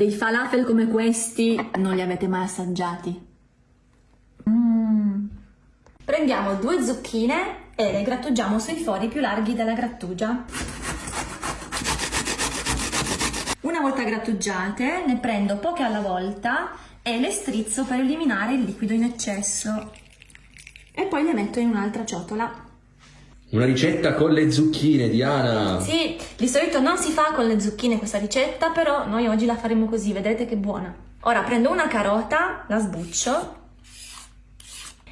Dei falafel come questi non li avete mai assaggiati. Mm. Prendiamo due zucchine e le grattugiamo sui fori più larghi della grattugia. Una volta grattugiate ne prendo poche alla volta e le strizzo per eliminare il liquido in eccesso e poi le metto in un'altra ciotola. Una ricetta con le zucchine, Diana! Sì, di solito non si fa con le zucchine questa ricetta, però noi oggi la faremo così, vedrete che buona. Ora prendo una carota, la sbuccio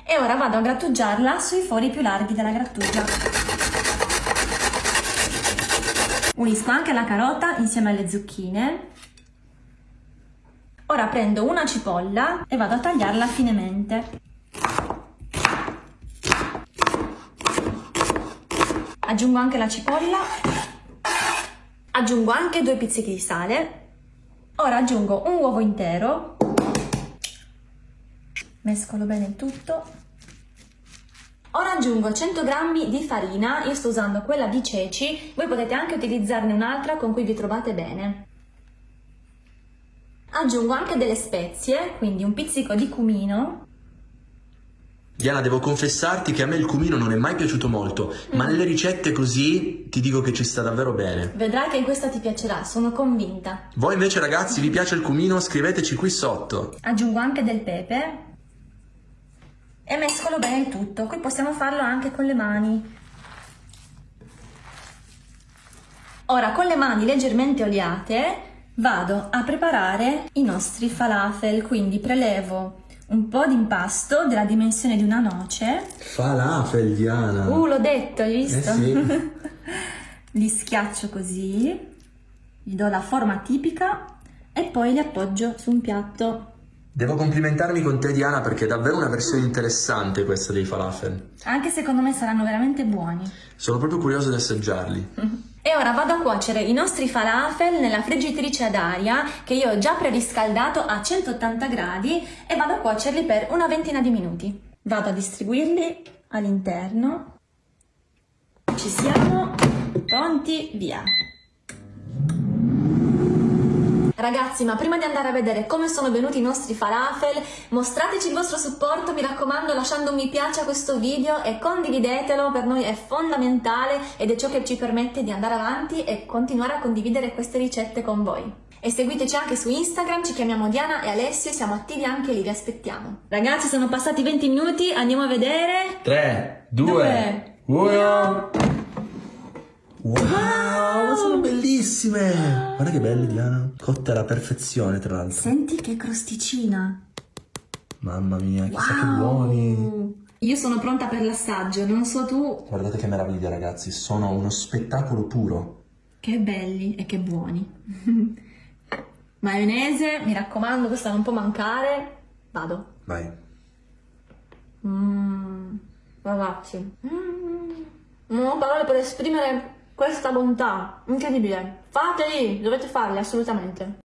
e ora vado a grattugiarla sui fori più larghi della grattugia. Unisco anche la carota insieme alle zucchine. Ora prendo una cipolla e vado a tagliarla finemente. Aggiungo anche la cipolla, aggiungo anche due pizzichi di sale, ora aggiungo un uovo intero, mescolo bene il tutto, ora aggiungo 100 g di farina, io sto usando quella di ceci, voi potete anche utilizzarne un'altra con cui vi trovate bene. Aggiungo anche delle spezie, quindi un pizzico di cumino, Diana, devo confessarti che a me il cumino non è mai piaciuto molto, mm. ma nelle ricette così ti dico che ci sta davvero bene. Vedrai che in questa ti piacerà, sono convinta. Voi invece ragazzi, vi piace il cumino? Scriveteci qui sotto. Aggiungo anche del pepe e mescolo bene il tutto. Qui possiamo farlo anche con le mani. Ora, con le mani leggermente oliate, vado a preparare i nostri falafel, quindi prelevo un po' di impasto della dimensione di una noce. Falafel, Diana! Uh, l'ho detto, hai visto? Eh sì. li schiaccio così, gli do la forma tipica e poi li appoggio su un piatto. Devo complimentarmi con te Diana perché è davvero una versione interessante questa dei falafel. Anche secondo me saranno veramente buoni. Sono proprio curioso di assaggiarli. E ora vado a cuocere i nostri falafel nella friggitrice ad aria che io ho già preriscaldato a 180 gradi e vado a cuocerli per una ventina di minuti. Vado a distribuirli all'interno. Ci siamo, pronti, via! Ragazzi, ma prima di andare a vedere come sono venuti i nostri falafel, mostrateci il vostro supporto, mi raccomando, lasciando un mi piace a questo video e condividetelo, per noi è fondamentale ed è ciò che ci permette di andare avanti e continuare a condividere queste ricette con voi. E seguiteci anche su Instagram, ci chiamiamo Diana e Alessio, siamo attivi anche lì, vi aspettiamo. Ragazzi, sono passati 20 minuti, andiamo a vedere... 3, 2, 1... Wow, sono bellissime! Guarda che belle, Diana. Cotte alla perfezione, tra l'altro. Senti che crosticina. Mamma mia, chissà wow. che buoni. Io sono pronta per l'assaggio, non so tu. Guardate che meraviglia, ragazzi. Sono uno spettacolo puro. Che belli e che buoni. Maionese, mi raccomando, questa non può mancare. Vado. Vai. Mmm, ragazzi. Mm. Non ho parole per esprimere questa bontà incredibile. Fateli, dovete farli assolutamente.